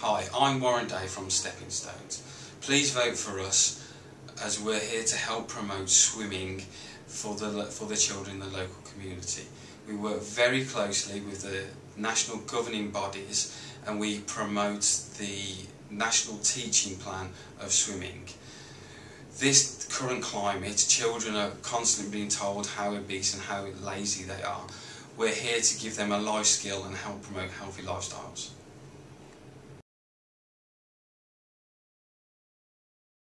Hi, I'm Warren Day from Stepping Stones. Please vote for us as we're here to help promote swimming for the, for the children in the local community. We work very closely with the national governing bodies and we promote the national teaching plan of swimming. This current climate, children are constantly being told how obese and how lazy they are. We're here to give them a life skill and help promote healthy lifestyles.